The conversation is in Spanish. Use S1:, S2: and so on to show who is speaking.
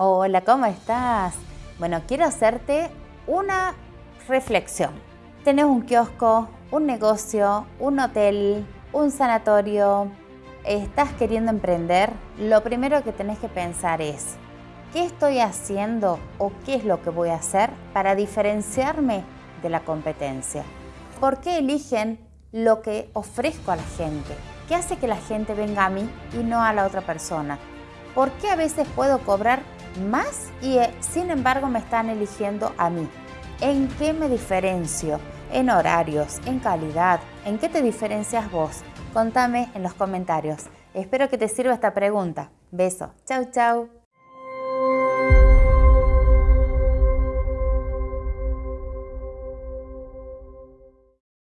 S1: Hola, ¿cómo estás? Bueno, quiero hacerte una reflexión. Tenés un kiosco, un negocio, un hotel, un sanatorio, estás queriendo emprender, lo primero que tenés que pensar es, ¿qué estoy haciendo o qué es lo que voy a hacer para diferenciarme de la competencia? ¿Por qué eligen lo que ofrezco a la gente? ¿Qué hace que la gente venga a mí y no a la otra persona? ¿Por qué a veces puedo cobrar más y eh, sin embargo me están eligiendo a mí? ¿En qué me diferencio? ¿En horarios? ¿En calidad? ¿En qué te diferencias vos? Contame en los comentarios. Espero que te sirva esta pregunta. Beso. Chau, chau.